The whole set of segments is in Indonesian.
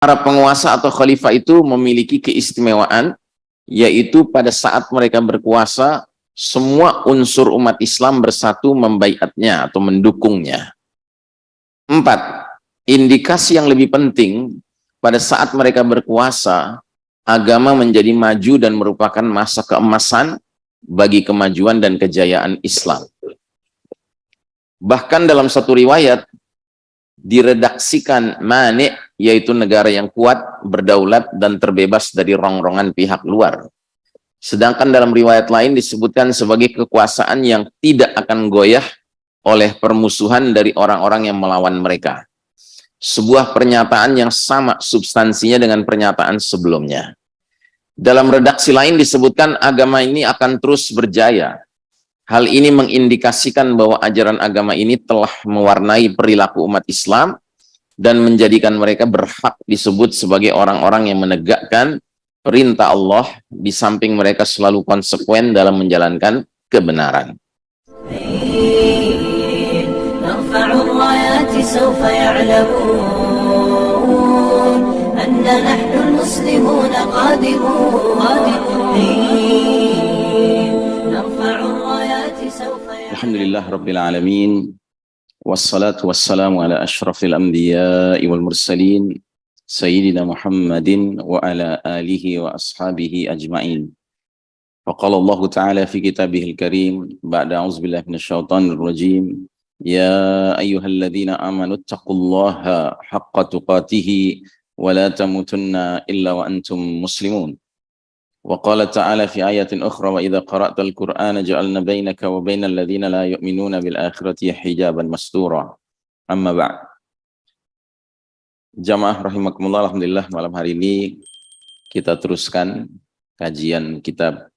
para penguasa atau khalifah itu memiliki keistimewaan yaitu pada saat mereka berkuasa semua unsur umat Islam bersatu membaiatnya atau mendukungnya. Empat, indikasi yang lebih penting pada saat mereka berkuasa, agama menjadi maju dan merupakan masa keemasan bagi kemajuan dan kejayaan Islam. Bahkan dalam satu riwayat, diredaksikan manik yaitu negara yang kuat, berdaulat, dan terbebas dari rongrongan pihak luar. Sedangkan dalam riwayat lain disebutkan sebagai kekuasaan yang tidak akan goyah oleh permusuhan dari orang-orang yang melawan mereka. Sebuah pernyataan yang sama substansinya dengan pernyataan sebelumnya. Dalam redaksi lain disebutkan agama ini akan terus berjaya. Hal ini mengindikasikan bahwa ajaran agama ini telah mewarnai perilaku umat Islam dan menjadikan mereka berhak disebut sebagai orang-orang yang menegakkan perintah Allah di samping mereka selalu konsekuen dalam menjalankan kebenaran. Alhamdulillah Rabbil Alamin والصلاة والسلام على أشرف الأنبياء والمرسلين سيدنا محمد وعلى آله وأصحابه أجمعين. فقال الله تعالى في كتابه الكريم بعد أعوذ بالله من الشيطان الرجيم يا أيها الذين آمنوا اتقوا الله حق تقاته ولا تموتن إلا وأنتم مسلمون. وقال تعالى في آية أخرى وإذا قرأت القرآن جعلنا بينك وبين الذين لا يؤمنون بالآخرة حجابا مستورا أما بعد Jamaah rahimakumullah Alhamdulillah malam hari ini kita teruskan kajian kitab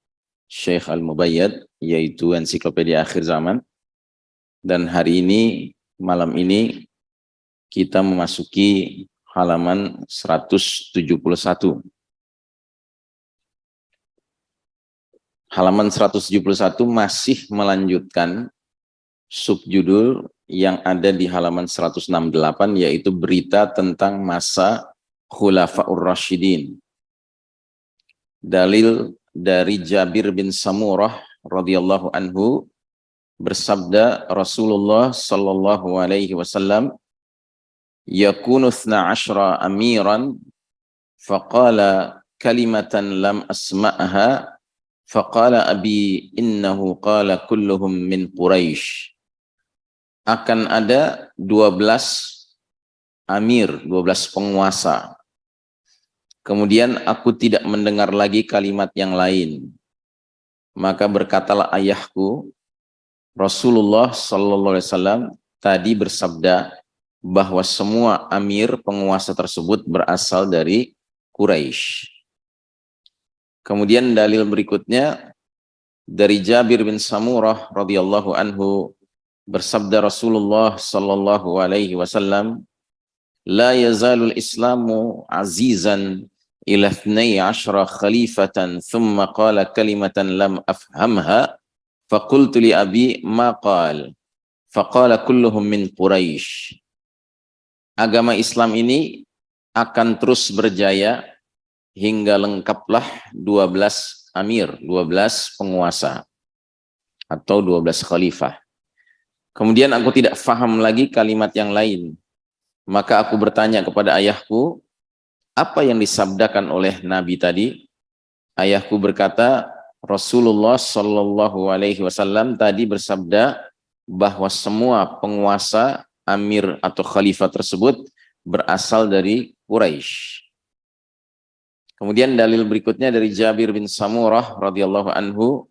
Syekh Al-Mubayyad yaitu ensiklopedia akhir zaman dan hari ini malam ini kita memasuki halaman 171 halaman 171 masih melanjutkan subjudul yang ada di halaman 168 yaitu berita tentang masa Khulafaur Rashidin. Dalil dari Jabir bin Samurah radhiyallahu anhu bersabda Rasulullah sallallahu alaihi wasallam yakunu 12 amiran faqala kalimatan lam asma'ha Faqala abi innahu qala kulluhum min Quraisy. Akan ada 12 amir, 12 penguasa. Kemudian aku tidak mendengar lagi kalimat yang lain. Maka berkatalah ayahku, Rasulullah sallallahu alaihi wasallam tadi bersabda bahwa semua amir penguasa tersebut berasal dari Quraisy. Kemudian dalil berikutnya dari Jabir bin Samurah radhiyallahu anhu bersabda Rasulullah sallallahu alaihi wasallam la yazalul islamu azizan ila 12 khalifatan thumma qala kalimatan lam afhamha faqultu li abi ma qala faqala kulluhum min quraisy agama Islam ini akan terus berjaya hingga lengkaplah 12 amir, 12 penguasa atau 12 khalifah. Kemudian aku tidak faham lagi kalimat yang lain. Maka aku bertanya kepada ayahku, apa yang disabdakan oleh Nabi tadi? Ayahku berkata, Rasulullah Shallallahu Alaihi Wasallam tadi bersabda bahwa semua penguasa, amir atau khalifah tersebut berasal dari Quraisy. Kemudian dalil berikutnya dari Jabir bin Samurah radhiyallahu anhu,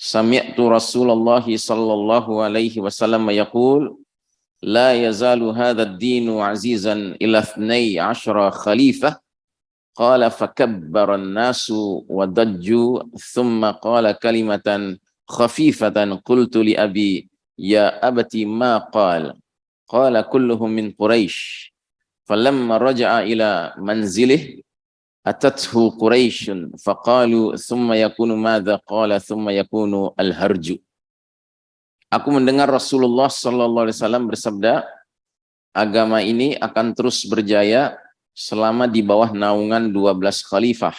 sami'tu Rasulullah sallallahu alaihi wasallam yaqul la yazalu hadha ad-dinu azizan ila 12 khalifah qala fakabbara an-nasu wa dajju thumma qala kalimatan khafifatan qultu li abi ya abati ma qala qala kulluhum min quraish. Falamma raja'a ila atathu Quraisyun faqalu thumma yakunu madza qala thumma yakunu al-harju Aku mendengar Rasulullah sallallahu alaihi wasallam bersabda agama ini akan terus berjaya selama di bawah naungan 12 khalifah.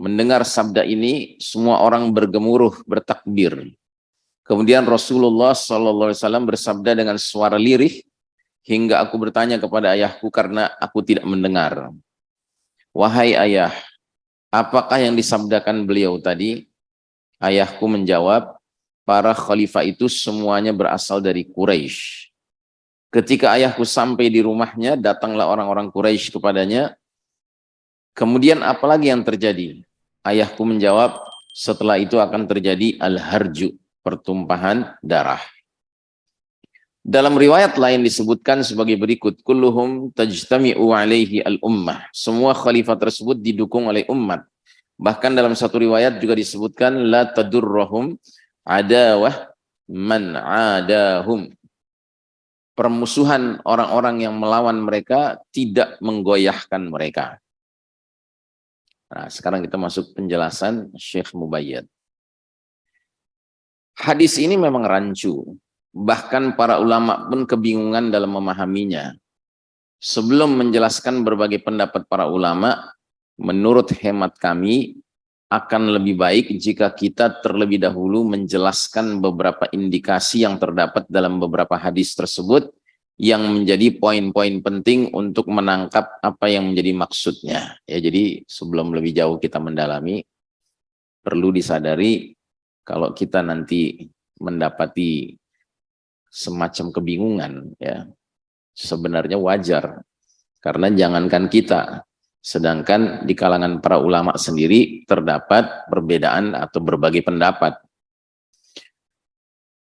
Mendengar sabda ini, semua orang bergemuruh, bertakbir. Kemudian Rasulullah SAW bersabda dengan suara lirih, hingga aku bertanya kepada ayahku karena aku tidak mendengar. Wahai ayah, apakah yang disabdakan beliau tadi? Ayahku menjawab, para khalifah itu semuanya berasal dari Quraisy. Ketika ayahku sampai di rumahnya, datanglah orang-orang Quraisy kepadanya. Kemudian apalagi yang terjadi? Ayahku menjawab, setelah itu akan terjadi al-harju, pertumpahan darah. Dalam riwayat lain disebutkan sebagai berikut, kulluhum tajtami'u alaihi al-ummah. Semua khalifah tersebut didukung oleh umat. Bahkan dalam satu riwayat juga disebutkan la tadurrahum adawah man adahum. Permusuhan orang-orang yang melawan mereka tidak menggoyahkan mereka. Nah, sekarang kita masuk penjelasan Syekh Mubayyad. Hadis ini memang rancu, bahkan para ulama pun kebingungan dalam memahaminya. Sebelum menjelaskan berbagai pendapat para ulama, menurut hemat kami akan lebih baik jika kita terlebih dahulu menjelaskan beberapa indikasi yang terdapat dalam beberapa hadis tersebut yang menjadi poin-poin penting untuk menangkap apa yang menjadi maksudnya. Ya, jadi sebelum lebih jauh kita mendalami, perlu disadari kalau kita nanti mendapati semacam kebingungan, ya sebenarnya wajar. Karena jangankan kita, sedangkan di kalangan para ulama sendiri terdapat perbedaan atau berbagai pendapat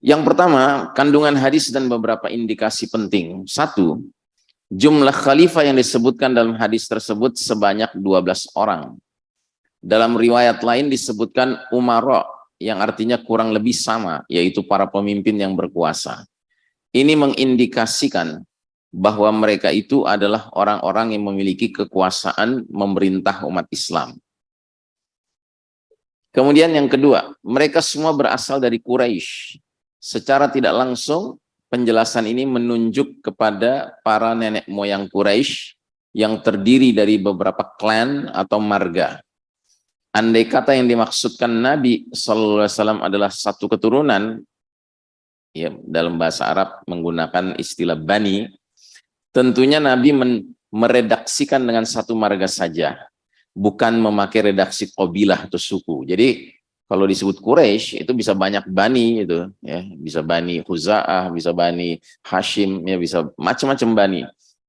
yang pertama, kandungan hadis dan beberapa indikasi penting. Satu, jumlah khalifah yang disebutkan dalam hadis tersebut sebanyak 12 orang. Dalam riwayat lain disebutkan umaro, yang artinya kurang lebih sama, yaitu para pemimpin yang berkuasa. Ini mengindikasikan bahwa mereka itu adalah orang-orang yang memiliki kekuasaan memerintah umat Islam. Kemudian yang kedua, mereka semua berasal dari Quraisy secara tidak langsung penjelasan ini menunjuk kepada para nenek moyang Quraisy yang terdiri dari beberapa klan atau marga. Andai kata yang dimaksudkan Nabi SAW adalah satu keturunan, ya dalam bahasa Arab menggunakan istilah bani, tentunya Nabi meredaksikan dengan satu marga saja, bukan memakai redaksi kobilah atau suku. Jadi kalau disebut Quraisy itu bisa banyak bani itu ya. Bisa bani Huzaah bisa bani Hashim ya bisa macam-macam bani.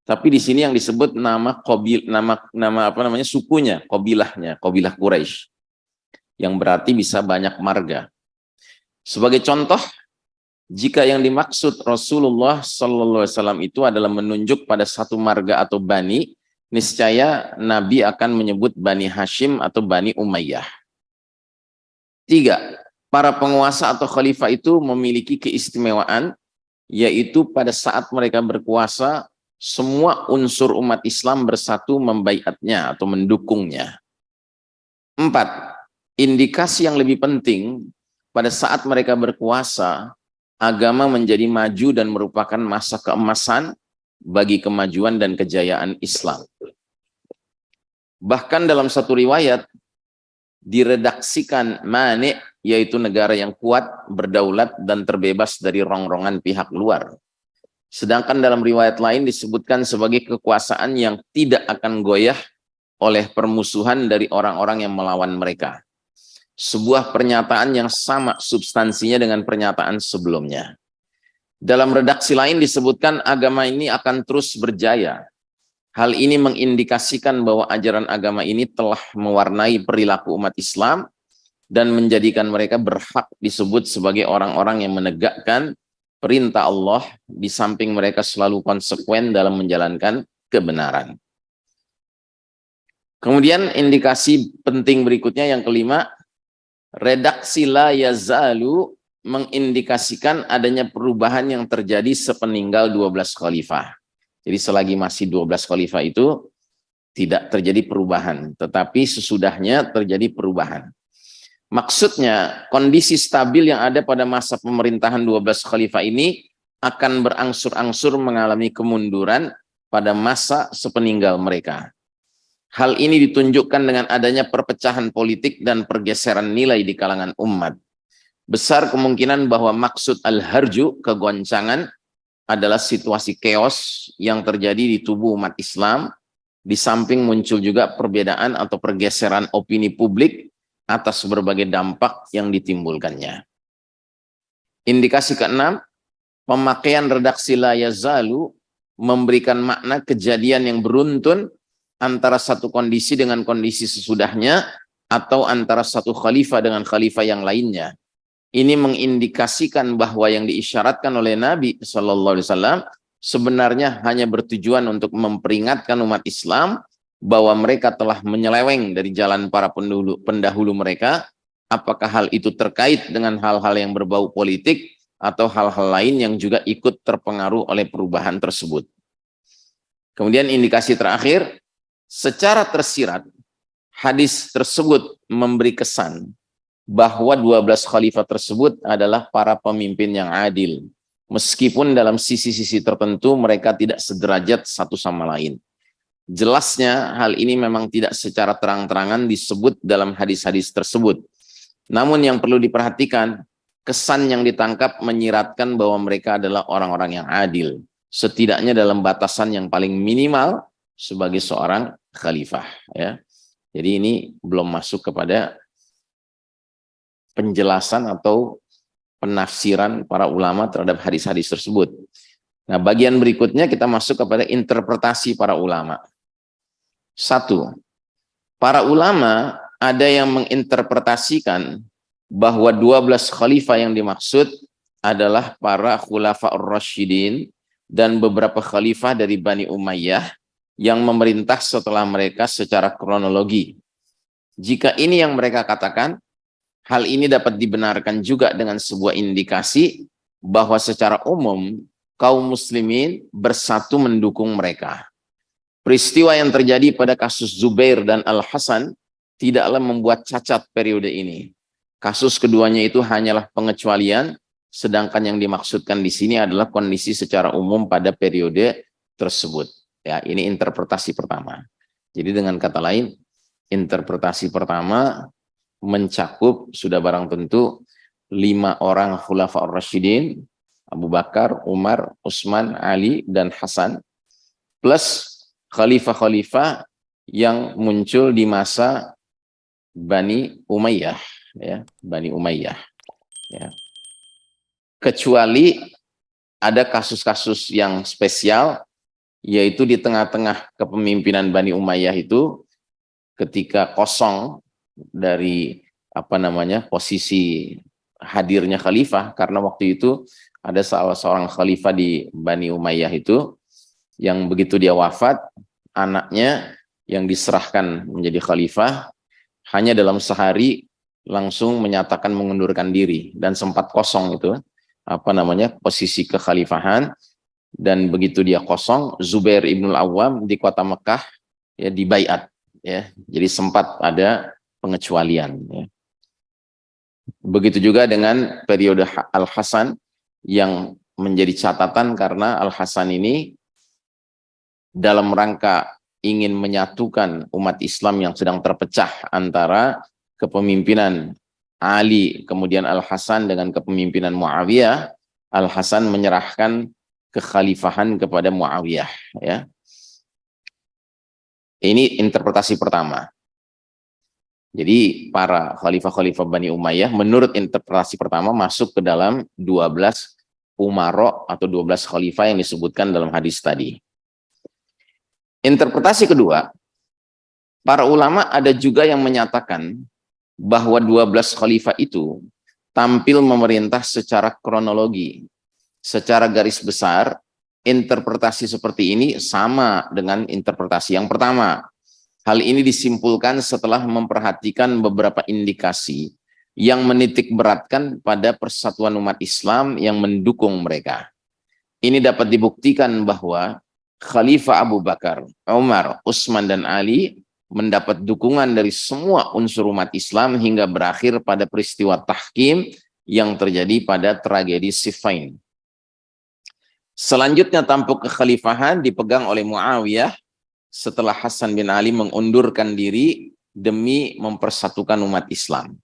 Tapi di sini yang disebut nama kobil nama nama apa namanya sukunya kobilahnya kobilah Quraisy yang berarti bisa banyak marga. Sebagai contoh jika yang dimaksud Rasulullah Sallallahu Alaihi Wasallam itu adalah menunjuk pada satu marga atau bani niscaya Nabi akan menyebut bani Hashim atau bani Umayyah Tiga, para penguasa atau khalifah itu memiliki keistimewaan, yaitu pada saat mereka berkuasa, semua unsur umat Islam bersatu membaiatnya atau mendukungnya. Empat, indikasi yang lebih penting, pada saat mereka berkuasa, agama menjadi maju dan merupakan masa keemasan bagi kemajuan dan kejayaan Islam. Bahkan dalam satu riwayat, diredaksikan mani yaitu negara yang kuat, berdaulat dan terbebas dari rongrongan pihak luar. Sedangkan dalam riwayat lain disebutkan sebagai kekuasaan yang tidak akan goyah oleh permusuhan dari orang-orang yang melawan mereka. Sebuah pernyataan yang sama substansinya dengan pernyataan sebelumnya. Dalam redaksi lain disebutkan agama ini akan terus berjaya Hal ini mengindikasikan bahwa ajaran agama ini telah mewarnai perilaku umat Islam dan menjadikan mereka berhak disebut sebagai orang-orang yang menegakkan perintah Allah di samping mereka selalu konsekuen dalam menjalankan kebenaran. Kemudian indikasi penting berikutnya yang kelima, redaksi la yazalu mengindikasikan adanya perubahan yang terjadi sepeninggal 12 khalifah. Jadi selagi masih 12 khalifah itu tidak terjadi perubahan, tetapi sesudahnya terjadi perubahan. Maksudnya kondisi stabil yang ada pada masa pemerintahan 12 khalifah ini akan berangsur-angsur mengalami kemunduran pada masa sepeninggal mereka. Hal ini ditunjukkan dengan adanya perpecahan politik dan pergeseran nilai di kalangan umat. Besar kemungkinan bahwa maksud al-harju, kegoncangan, adalah situasi chaos yang terjadi di tubuh umat Islam, di samping muncul juga perbedaan atau pergeseran opini publik atas berbagai dampak yang ditimbulkannya. Indikasi keenam, pemakaian redaksi la yazalu memberikan makna kejadian yang beruntun antara satu kondisi dengan kondisi sesudahnya atau antara satu khalifah dengan khalifah yang lainnya. Ini mengindikasikan bahwa yang diisyaratkan oleh Nabi Wasallam sebenarnya hanya bertujuan untuk memperingatkan umat Islam bahwa mereka telah menyeleweng dari jalan para pendahulu, pendahulu mereka. Apakah hal itu terkait dengan hal-hal yang berbau politik atau hal-hal lain yang juga ikut terpengaruh oleh perubahan tersebut. Kemudian indikasi terakhir, secara tersirat, hadis tersebut memberi kesan bahwa 12 khalifah tersebut adalah para pemimpin yang adil. Meskipun dalam sisi-sisi tertentu mereka tidak sederajat satu sama lain. Jelasnya hal ini memang tidak secara terang-terangan disebut dalam hadis-hadis tersebut. Namun yang perlu diperhatikan, kesan yang ditangkap menyiratkan bahwa mereka adalah orang-orang yang adil. Setidaknya dalam batasan yang paling minimal sebagai seorang khalifah. ya. Jadi ini belum masuk kepada penjelasan atau penafsiran para ulama terhadap hadis-hadis tersebut. Nah, bagian berikutnya kita masuk kepada interpretasi para ulama. Satu, para ulama ada yang menginterpretasikan bahwa 12 khalifah yang dimaksud adalah para khulafa rasyidin dan beberapa khalifah dari Bani Umayyah yang memerintah setelah mereka secara kronologi. Jika ini yang mereka katakan, Hal ini dapat dibenarkan juga dengan sebuah indikasi bahwa secara umum kaum muslimin bersatu mendukung mereka. Peristiwa yang terjadi pada kasus Zubair dan Al-Hasan tidaklah membuat cacat periode ini. Kasus keduanya itu hanyalah pengecualian, sedangkan yang dimaksudkan di sini adalah kondisi secara umum pada periode tersebut. Ya, ini interpretasi pertama. Jadi dengan kata lain, interpretasi pertama mencakup sudah barang tentu lima orang khulafa ar-rasyidin, Abu Bakar, Umar, Utsman, Ali, dan Hasan, plus khalifah-khalifah yang muncul di masa Bani Umayyah, ya, Bani Umayyah. Ya. Kecuali ada kasus-kasus yang spesial, yaitu di tengah-tengah kepemimpinan Bani Umayyah itu, ketika kosong dari apa namanya posisi hadirnya khalifah karena waktu itu ada salah seorang khalifah di Bani Umayyah itu yang begitu dia wafat anaknya yang diserahkan menjadi khalifah hanya dalam sehari langsung menyatakan mengundurkan diri dan sempat kosong itu apa namanya posisi kekhalifahan dan begitu dia kosong Zubair ibnul Awam di kota Mekah ya dibaiat ya jadi sempat ada pengecualian. Ya. Begitu juga dengan periode Al-Hasan yang menjadi catatan karena Al-Hasan ini dalam rangka ingin menyatukan umat Islam yang sedang terpecah antara kepemimpinan Ali kemudian Al-Hasan dengan kepemimpinan Muawiyah, Al-Hasan menyerahkan kekhalifahan kepada Muawiyah ya. Ini interpretasi pertama. Jadi para khalifah-khalifah Bani Umayyah menurut interpretasi pertama masuk ke dalam 12 umaro atau 12 khalifah yang disebutkan dalam hadis tadi. Interpretasi kedua, para ulama ada juga yang menyatakan bahwa 12 khalifah itu tampil memerintah secara kronologi. Secara garis besar, interpretasi seperti ini sama dengan interpretasi yang pertama Hal ini disimpulkan setelah memperhatikan beberapa indikasi yang menitik beratkan pada persatuan umat Islam yang mendukung mereka. Ini dapat dibuktikan bahwa Khalifah Abu Bakar, Umar, Utsman dan Ali mendapat dukungan dari semua unsur umat Islam hingga berakhir pada peristiwa tahkim yang terjadi pada tragedi Siffin. Selanjutnya tampuk kekhalifahan dipegang oleh Muawiyah setelah Hasan bin Ali mengundurkan diri demi mempersatukan umat Islam.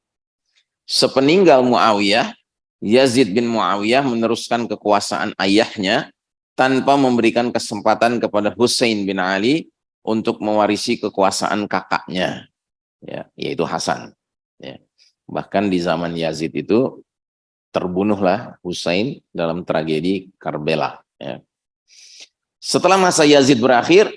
Sepeninggal Muawiyah, Yazid bin Muawiyah meneruskan kekuasaan ayahnya tanpa memberikan kesempatan kepada Hussein bin Ali untuk mewarisi kekuasaan kakaknya, ya, yaitu Hasan. Ya. Bahkan di zaman Yazid itu terbunuhlah Hussein dalam tragedi Karbala. Ya. Setelah masa Yazid berakhir,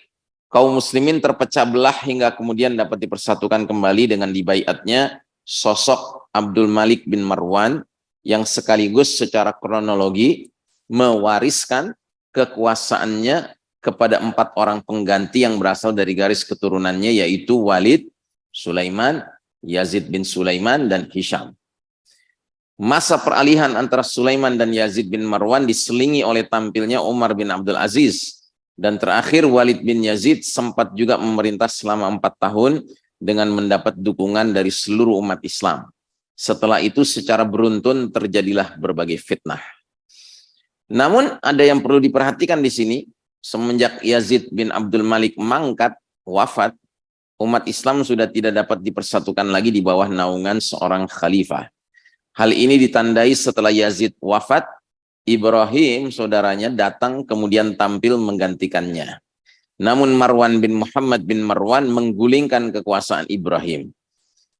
kaum muslimin terpecah belah hingga kemudian dapat dipersatukan kembali dengan dibaiatnya sosok Abdul Malik bin Marwan yang sekaligus secara kronologi mewariskan kekuasaannya kepada empat orang pengganti yang berasal dari garis keturunannya yaitu Walid, Sulaiman, Yazid bin Sulaiman, dan Hisham. Masa peralihan antara Sulaiman dan Yazid bin Marwan diselingi oleh tampilnya Umar bin Abdul Aziz. Dan terakhir Walid bin Yazid sempat juga memerintah selama empat tahun dengan mendapat dukungan dari seluruh umat Islam. Setelah itu secara beruntun terjadilah berbagai fitnah. Namun ada yang perlu diperhatikan di sini, semenjak Yazid bin Abdul Malik mangkat, wafat, umat Islam sudah tidak dapat dipersatukan lagi di bawah naungan seorang khalifah. Hal ini ditandai setelah Yazid wafat, Ibrahim saudaranya datang kemudian tampil menggantikannya. Namun Marwan bin Muhammad bin Marwan menggulingkan kekuasaan Ibrahim.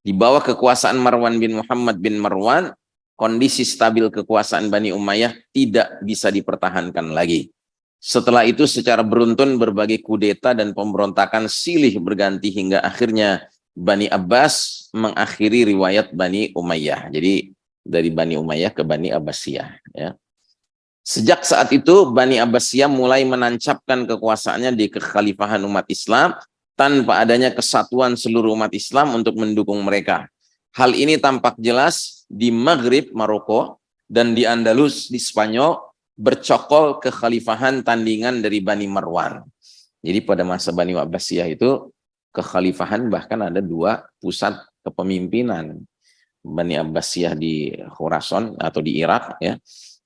Di bawah kekuasaan Marwan bin Muhammad bin Marwan, kondisi stabil kekuasaan Bani Umayyah tidak bisa dipertahankan lagi. Setelah itu secara beruntun berbagai kudeta dan pemberontakan silih berganti hingga akhirnya Bani Abbas mengakhiri riwayat Bani Umayyah. Jadi dari Bani Umayyah ke Bani Abbasiyah. Ya. Sejak saat itu, Bani Abbasiyah mulai menancapkan kekuasaannya di kekhalifahan umat Islam tanpa adanya kesatuan seluruh umat Islam untuk mendukung mereka. Hal ini tampak jelas di Maghrib, Maroko, dan di Andalus, di Spanyol, bercokol kekhalifahan tandingan dari Bani Marwan. Jadi pada masa Bani Abbasiyah itu, kekhalifahan bahkan ada dua pusat kepemimpinan Bani Abbasiyah di Khurasan atau di Irak ya.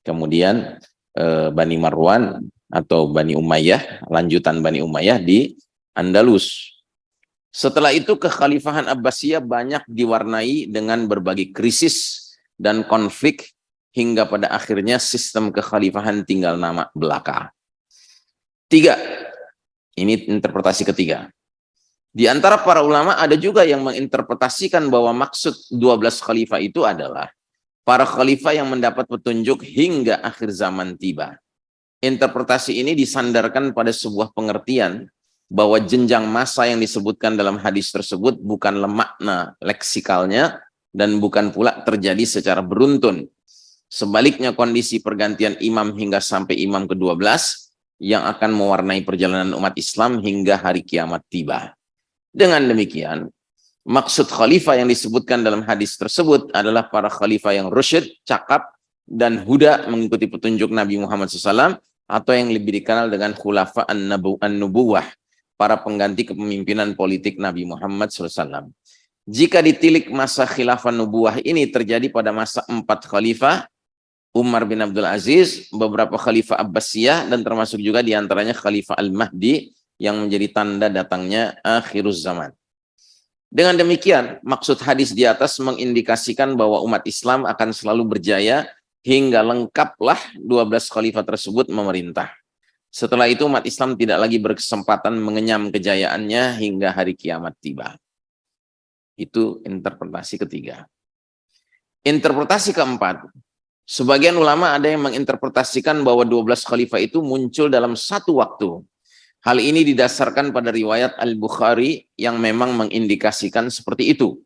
Kemudian eh, Bani Marwan atau Bani Umayyah, lanjutan Bani Umayyah di Andalus. Setelah itu kekhalifahan Abbasiyah banyak diwarnai dengan berbagai krisis dan konflik hingga pada akhirnya sistem kekhalifahan tinggal nama belaka. Tiga, ini interpretasi ketiga. Di antara para ulama ada juga yang menginterpretasikan bahwa maksud 12 khalifah itu adalah para khalifah yang mendapat petunjuk hingga akhir zaman tiba. Interpretasi ini disandarkan pada sebuah pengertian bahwa jenjang masa yang disebutkan dalam hadis tersebut bukan makna leksikalnya dan bukan pula terjadi secara beruntun. Sebaliknya kondisi pergantian imam hingga sampai imam ke-12 yang akan mewarnai perjalanan umat Islam hingga hari kiamat tiba. Dengan demikian, maksud khalifah yang disebutkan dalam hadis tersebut adalah para khalifah yang rusyid, cakap, dan huda mengikuti petunjuk Nabi Muhammad SAW atau yang lebih dikenal dengan khulafa an-nubuwah, para pengganti kepemimpinan politik Nabi Muhammad SAW. Jika ditilik masa khilafah nubuah ini terjadi pada masa empat khalifah, Umar bin Abdul Aziz, beberapa khalifah Abbasiyah, dan termasuk juga di antaranya khalifah Al-Mahdi, yang menjadi tanda datangnya akhiruz zaman. Dengan demikian, maksud hadis di atas mengindikasikan bahwa umat Islam akan selalu berjaya hingga lengkaplah 12 khalifah tersebut memerintah. Setelah itu umat Islam tidak lagi berkesempatan mengenyam kejayaannya hingga hari kiamat tiba. Itu interpretasi ketiga. Interpretasi keempat, sebagian ulama ada yang menginterpretasikan bahwa 12 khalifah itu muncul dalam satu waktu Hal ini didasarkan pada riwayat Al-Bukhari yang memang mengindikasikan seperti itu.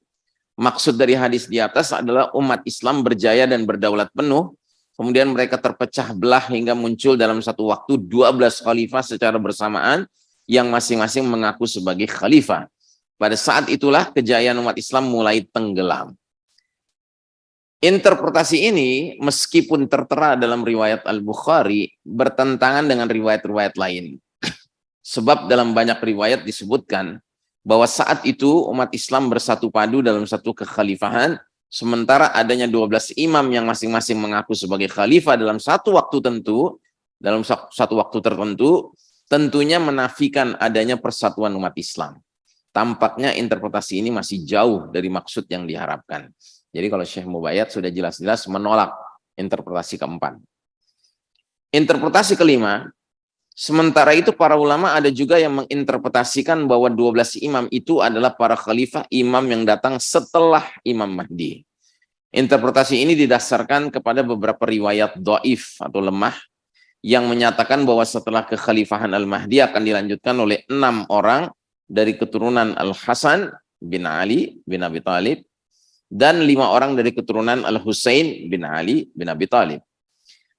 Maksud dari hadis di atas adalah umat Islam berjaya dan berdaulat penuh, kemudian mereka terpecah belah hingga muncul dalam satu waktu 12 khalifah secara bersamaan yang masing-masing mengaku sebagai khalifah. Pada saat itulah kejayaan umat Islam mulai tenggelam. Interpretasi ini meskipun tertera dalam riwayat Al-Bukhari bertentangan dengan riwayat-riwayat lain. Sebab dalam banyak riwayat disebutkan bahwa saat itu umat Islam bersatu padu dalam satu kekhalifahan, sementara adanya 12 imam yang masing-masing mengaku sebagai khalifah dalam satu waktu tentu, dalam satu waktu tertentu, tentunya menafikan adanya persatuan umat Islam. Tampaknya interpretasi ini masih jauh dari maksud yang diharapkan. Jadi kalau Syekh Mubayyad sudah jelas-jelas menolak interpretasi keempat. Interpretasi kelima, sementara itu para ulama ada juga yang menginterpretasikan bahwa 12 imam itu adalah para khalifah imam yang datang setelah Imam Mahdi. Interpretasi ini didasarkan kepada beberapa riwayat doif atau lemah yang menyatakan bahwa setelah kekhalifahan Al-Mahdi akan dilanjutkan oleh enam orang dari keturunan Al-Hasan bin Ali bin Abi Talib dan lima orang dari keturunan Al-Husain bin Ali bin Abi Talib.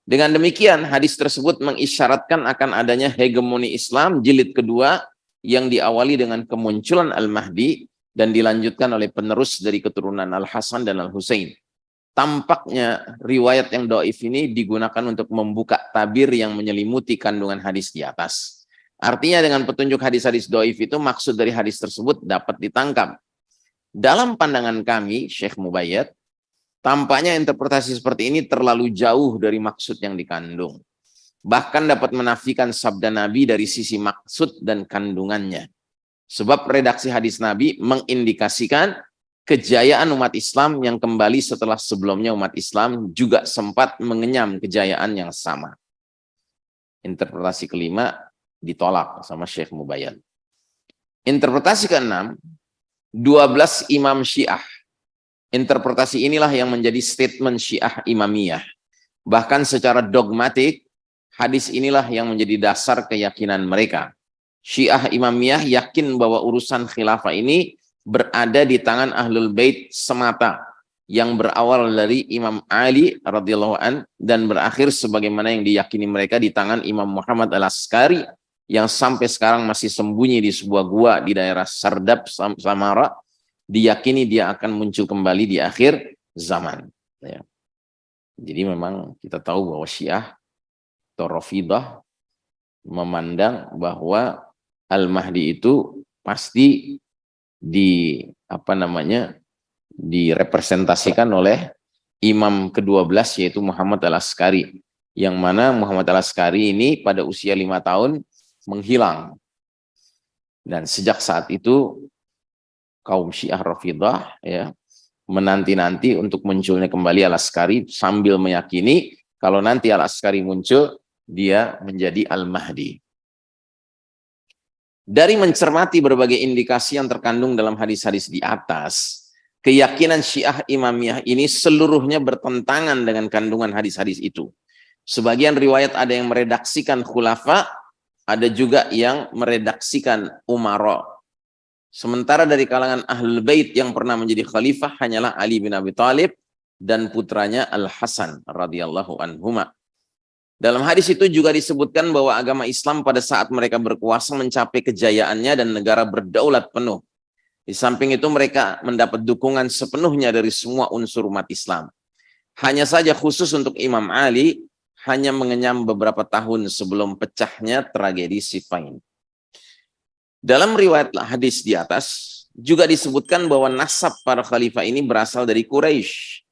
Dengan demikian, hadis tersebut mengisyaratkan akan adanya hegemoni Islam jilid kedua yang diawali dengan kemunculan Al-Mahdi dan dilanjutkan oleh penerus dari keturunan Al-Hasan dan Al-Husain tampaknya riwayat yang doif ini digunakan untuk membuka tabir yang menyelimuti kandungan hadis di atas. Artinya dengan petunjuk hadis-hadis doif itu maksud dari hadis tersebut dapat ditangkap. Dalam pandangan kami, Syekh Mubayyad, tampaknya interpretasi seperti ini terlalu jauh dari maksud yang dikandung. Bahkan dapat menafikan sabda Nabi dari sisi maksud dan kandungannya. Sebab redaksi hadis Nabi mengindikasikan kejayaan umat Islam yang kembali setelah sebelumnya umat Islam juga sempat mengenyam kejayaan yang sama. Interpretasi kelima ditolak sama Syekh Mubayyan. Interpretasi keenam, 12 imam syiah. Interpretasi inilah yang menjadi statement syiah imamiyah. Bahkan secara dogmatik, hadis inilah yang menjadi dasar keyakinan mereka. Syiah imamiyah yakin bahwa urusan khilafah ini berada di tangan Ahlul Bait semata yang berawal dari Imam Ali radhiyallahu an dan berakhir sebagaimana yang diyakini mereka di tangan Imam Muhammad Al-Askari yang sampai sekarang masih sembunyi di sebuah gua di daerah Sardab Samara diyakini dia akan muncul kembali di akhir zaman ya. Jadi memang kita tahu bahwa Syiah atau Rafidah memandang bahwa Al-Mahdi itu pasti di apa namanya direpresentasikan oleh imam ke-12 yaitu Muhammad Al-Askari yang mana Muhammad Al-Askari ini pada usia lima tahun menghilang dan sejak saat itu kaum Syiah Rafidah ya menanti-nanti untuk munculnya kembali Al-Askari sambil meyakini kalau nanti Al-Askari muncul dia menjadi Al-Mahdi dari mencermati berbagai indikasi yang terkandung dalam hadis-hadis di atas, keyakinan Syiah Imamiyah ini seluruhnya bertentangan dengan kandungan hadis-hadis itu. Sebagian riwayat ada yang meredaksikan khulafa, ada juga yang meredaksikan umara. Sementara dari kalangan Ahlul Bait yang pernah menjadi khalifah hanyalah Ali bin Abi Thalib dan putranya Al-Hasan radhiyallahu anhuma. Dalam hadis itu juga disebutkan bahwa agama Islam pada saat mereka berkuasa mencapai kejayaannya dan negara berdaulat penuh. Di samping itu mereka mendapat dukungan sepenuhnya dari semua unsur umat Islam. Hanya saja khusus untuk Imam Ali, hanya mengenyam beberapa tahun sebelum pecahnya tragedi Siffin. Dalam riwayat hadis di atas, juga disebutkan bahwa nasab para khalifah ini berasal dari Quraisy.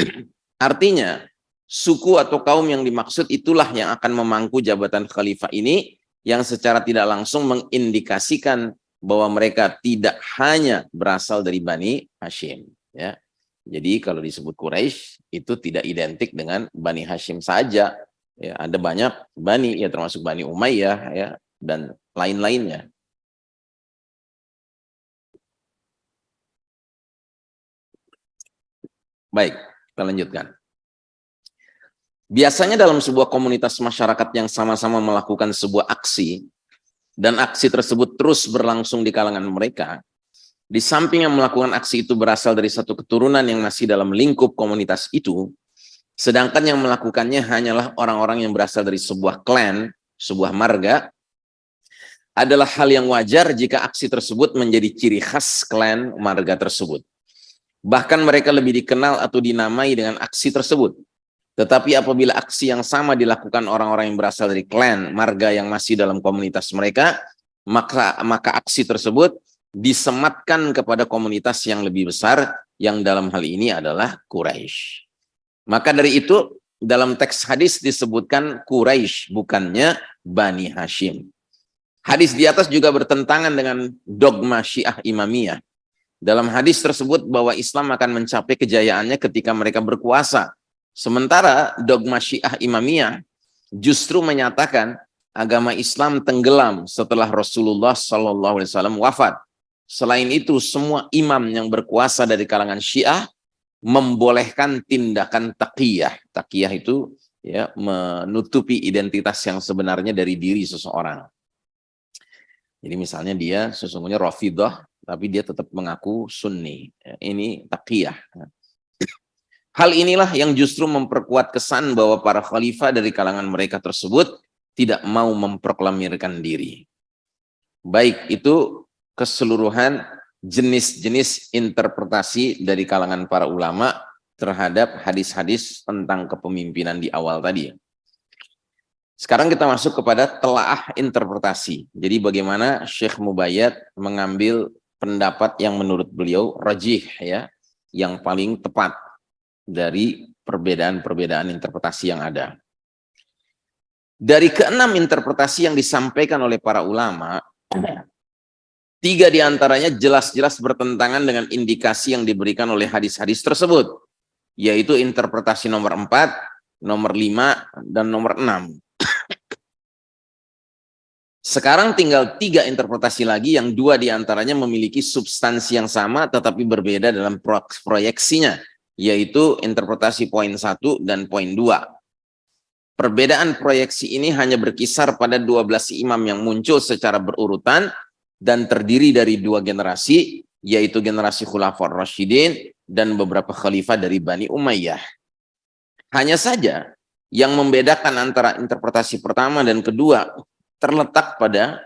Artinya, suku atau kaum yang dimaksud itulah yang akan memangku jabatan khalifah ini yang secara tidak langsung mengindikasikan bahwa mereka tidak hanya berasal dari Bani Hashim ya. Jadi kalau disebut Quraisy itu tidak identik dengan Bani Hashim saja ya, ada banyak bani ya termasuk Bani Umayyah ya dan lain-lainnya. Baik, kita lanjutkan. Biasanya dalam sebuah komunitas masyarakat yang sama-sama melakukan sebuah aksi, dan aksi tersebut terus berlangsung di kalangan mereka, di samping yang melakukan aksi itu berasal dari satu keturunan yang masih dalam lingkup komunitas itu, sedangkan yang melakukannya hanyalah orang-orang yang berasal dari sebuah klan, sebuah marga, adalah hal yang wajar jika aksi tersebut menjadi ciri khas klan marga tersebut. Bahkan mereka lebih dikenal atau dinamai dengan aksi tersebut. Tetapi apabila aksi yang sama dilakukan orang-orang yang berasal dari klan, marga yang masih dalam komunitas mereka, maka maka aksi tersebut disematkan kepada komunitas yang lebih besar yang dalam hal ini adalah Quraisy. Maka dari itu dalam teks hadis disebutkan Quraisy, bukannya Bani Hashim. Hadis di atas juga bertentangan dengan dogma Syiah Imamiyah. Dalam hadis tersebut bahwa Islam akan mencapai kejayaannya ketika mereka berkuasa. Sementara dogma Syiah Imamiyah justru menyatakan agama Islam tenggelam setelah Rasulullah SAW wafat. Selain itu, semua imam yang berkuasa dari kalangan Syiah membolehkan tindakan taqiyah. Taqiyah itu ya menutupi identitas yang sebenarnya dari diri seseorang. Jadi misalnya dia sesungguhnya Rafidah, tapi dia tetap mengaku Sunni. Ini taqiyah. Hal inilah yang justru memperkuat kesan bahwa para khalifah dari kalangan mereka tersebut tidak mau memproklamirkan diri. Baik itu keseluruhan jenis-jenis interpretasi dari kalangan para ulama terhadap hadis-hadis tentang kepemimpinan di awal tadi. Sekarang kita masuk kepada telaah interpretasi. Jadi bagaimana Syekh Mubayyad mengambil pendapat yang menurut beliau rajih ya, yang paling tepat dari perbedaan-perbedaan interpretasi yang ada. Dari keenam interpretasi yang disampaikan oleh para ulama, Tiga di antaranya jelas-jelas bertentangan dengan indikasi yang diberikan oleh hadis-hadis tersebut, yaitu interpretasi nomor empat, nomor lima, dan nomor enam. Sekarang tinggal tiga interpretasi lagi yang dua di antaranya memiliki substansi yang sama tetapi berbeda dalam proyeksinya, yaitu interpretasi poin satu dan poin dua. Perbedaan proyeksi ini hanya berkisar pada 12 imam yang muncul secara berurutan dan terdiri dari dua generasi, yaitu generasi Khulafaur Rashidin dan beberapa khalifah dari Bani Umayyah. Hanya saja yang membedakan antara interpretasi pertama dan kedua terletak pada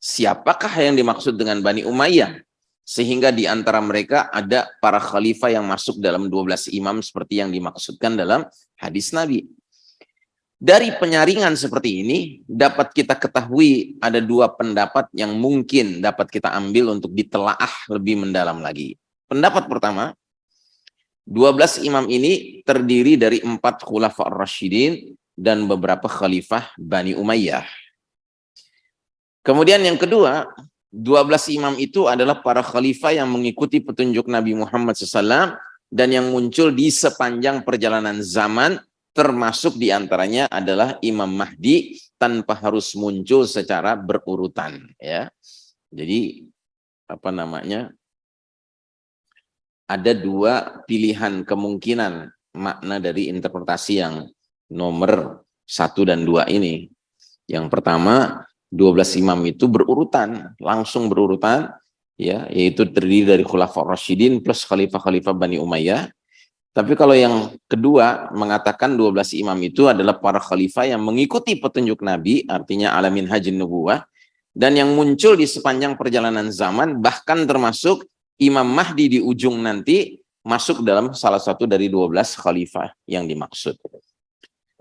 siapakah yang dimaksud dengan Bani Umayyah. Sehingga di antara mereka ada para khalifah yang masuk dalam 12 imam seperti yang dimaksudkan dalam hadis Nabi. Dari penyaringan seperti ini, dapat kita ketahui ada dua pendapat yang mungkin dapat kita ambil untuk ditelaah lebih mendalam lagi. Pendapat pertama, 12 imam ini terdiri dari empat khulafah Rashidin dan beberapa khalifah Bani Umayyah. Kemudian yang kedua, 12 imam itu adalah para khalifah yang mengikuti petunjuk Nabi Muhammad SAW dan yang muncul di sepanjang perjalanan zaman termasuk di antaranya adalah Imam Mahdi tanpa harus muncul secara berurutan ya. Jadi apa namanya ada dua pilihan kemungkinan makna dari interpretasi yang nomor satu dan dua ini. Yang pertama 12 imam itu berurutan langsung berurutan ya yaitu terdiri dari Khulafaur Rasyidin plus khalifah-khalifah Bani Umayyah tapi kalau yang kedua mengatakan 12 imam itu adalah para khalifah yang mengikuti petunjuk Nabi, artinya alamin haji nubuah, dan yang muncul di sepanjang perjalanan zaman, bahkan termasuk Imam Mahdi di ujung nanti, masuk dalam salah satu dari 12 khalifah yang dimaksud.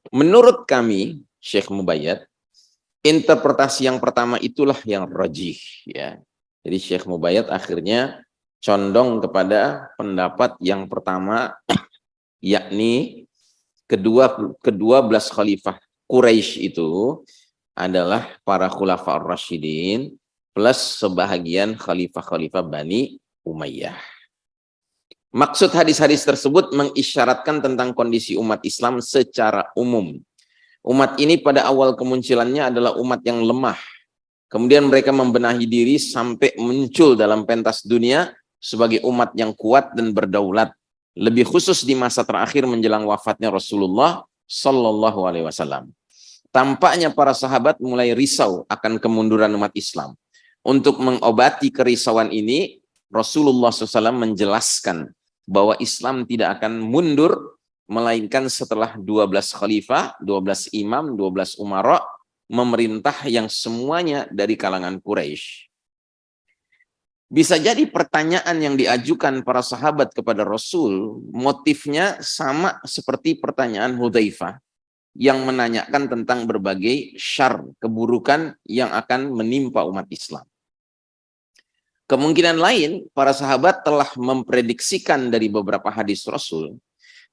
Menurut kami, Syekh Mubayyad, interpretasi yang pertama itulah yang rajih. ya. Jadi Syekh Mubayyad akhirnya condong kepada pendapat yang pertama yakni kedua kedua belas khalifah Quraisy itu adalah para khulafa Rasyidin plus sebahagian khalifah-khalifah Bani Umayyah. Maksud hadis-hadis tersebut mengisyaratkan tentang kondisi umat Islam secara umum. Umat ini pada awal kemunculannya adalah umat yang lemah. Kemudian mereka membenahi diri sampai muncul dalam pentas dunia sebagai umat yang kuat dan berdaulat lebih khusus di masa terakhir menjelang wafatnya Rasulullah Sallallahu Alaihi Wasallam. Tampaknya para sahabat mulai risau akan kemunduran umat Islam. Untuk mengobati kerisauan ini, Rasulullah SAW menjelaskan bahwa Islam tidak akan mundur melainkan setelah 12 khalifah, 12 imam, 12 umara memerintah yang semuanya dari kalangan Quraisy. Bisa jadi pertanyaan yang diajukan para sahabat kepada Rasul, motifnya sama seperti pertanyaan Hudzaifah yang menanyakan tentang berbagai syar, keburukan yang akan menimpa umat Islam. Kemungkinan lain, para sahabat telah memprediksikan dari beberapa hadis Rasul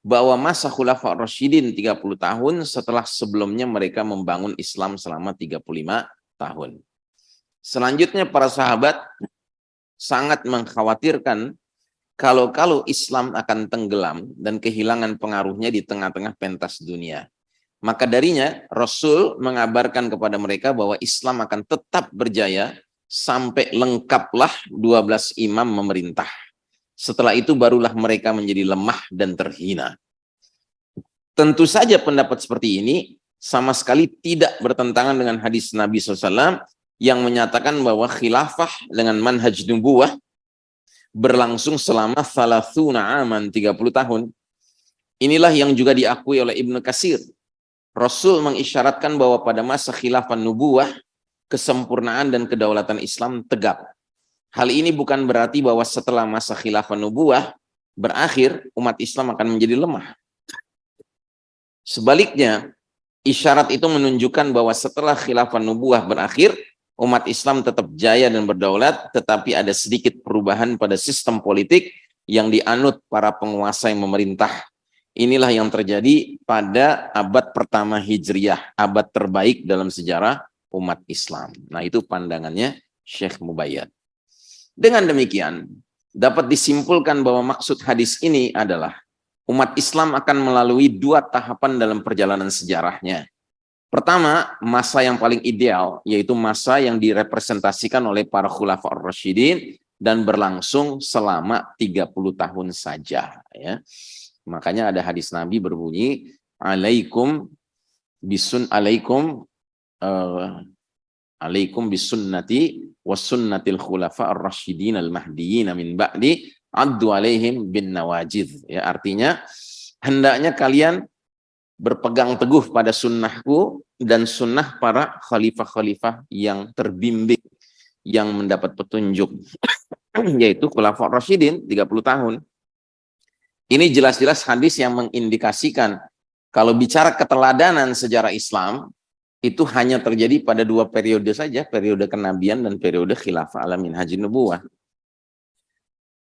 bahwa masa khulafa Rashidin 30 tahun setelah sebelumnya mereka membangun Islam selama 35 tahun. Selanjutnya para sahabat sangat mengkhawatirkan kalau-kalau Islam akan tenggelam dan kehilangan pengaruhnya di tengah-tengah pentas dunia. Maka darinya Rasul mengabarkan kepada mereka bahwa Islam akan tetap berjaya sampai lengkaplah 12 imam memerintah. Setelah itu barulah mereka menjadi lemah dan terhina. Tentu saja pendapat seperti ini sama sekali tidak bertentangan dengan hadis Nabi SAW yang menyatakan bahwa khilafah dengan manhaj nubuah berlangsung selama thalathuna aman 30 tahun. Inilah yang juga diakui oleh Ibnu Kasir. Rasul mengisyaratkan bahwa pada masa khilafah nubuah, kesempurnaan dan kedaulatan Islam tegak. Hal ini bukan berarti bahwa setelah masa khilafah nubuah berakhir, umat Islam akan menjadi lemah. Sebaliknya, isyarat itu menunjukkan bahwa setelah khilafah nubuah berakhir, umat Islam tetap jaya dan berdaulat, tetapi ada sedikit perubahan pada sistem politik yang dianut para penguasa yang memerintah. Inilah yang terjadi pada abad pertama Hijriyah, abad terbaik dalam sejarah umat Islam. Nah itu pandangannya Syekh Mubayyad. Dengan demikian, dapat disimpulkan bahwa maksud hadis ini adalah umat Islam akan melalui dua tahapan dalam perjalanan sejarahnya. Pertama, masa yang paling ideal, yaitu masa yang direpresentasikan oleh para khulafa ar-rasyidin dan berlangsung selama 30 tahun saja. Ya. Makanya ada hadis Nabi berbunyi, alaikum bisun alaikum uh, alaikum bisunnati wasunnatil khulafa ar-rasyidin al-mahdiyyin min ba'di addu alaihim bin nawajid. Ya artinya hendaknya kalian berpegang teguh pada sunnahku dan sunnah para khalifah-khalifah yang terbimbing yang mendapat petunjuk yaitu khulafa ar-rasyidin 30 tahun. Ini jelas-jelas hadis yang mengindikasikan kalau bicara keteladanan sejarah Islam itu hanya terjadi pada dua periode saja, periode kenabian dan periode khilafah alamin haji nubuah.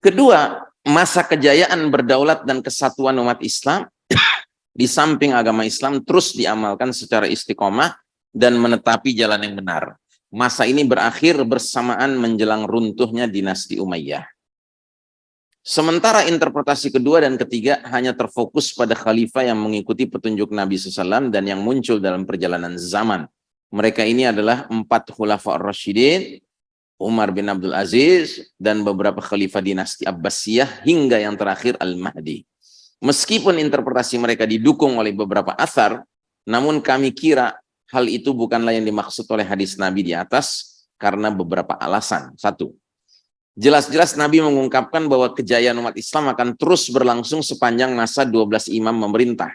Kedua, masa kejayaan berdaulat dan kesatuan umat Islam di samping agama Islam terus diamalkan secara istiqomah dan menetapi jalan yang benar. Masa ini berakhir bersamaan menjelang runtuhnya dinasti Umayyah. Sementara interpretasi kedua dan ketiga hanya terfokus pada khalifah yang mengikuti petunjuk Nabi SAW dan yang muncul dalam perjalanan zaman. Mereka ini adalah empat khulafa ar-Rashidin, Umar bin Abdul Aziz, dan beberapa khalifah dinasti Abbasiyah hingga yang terakhir Al-Mahdi. Meskipun interpretasi mereka didukung oleh beberapa asar, namun kami kira hal itu bukanlah yang dimaksud oleh hadis Nabi di atas karena beberapa alasan. Satu, Jelas-jelas Nabi mengungkapkan bahwa kejayaan umat Islam akan terus berlangsung sepanjang masa 12 imam memerintah.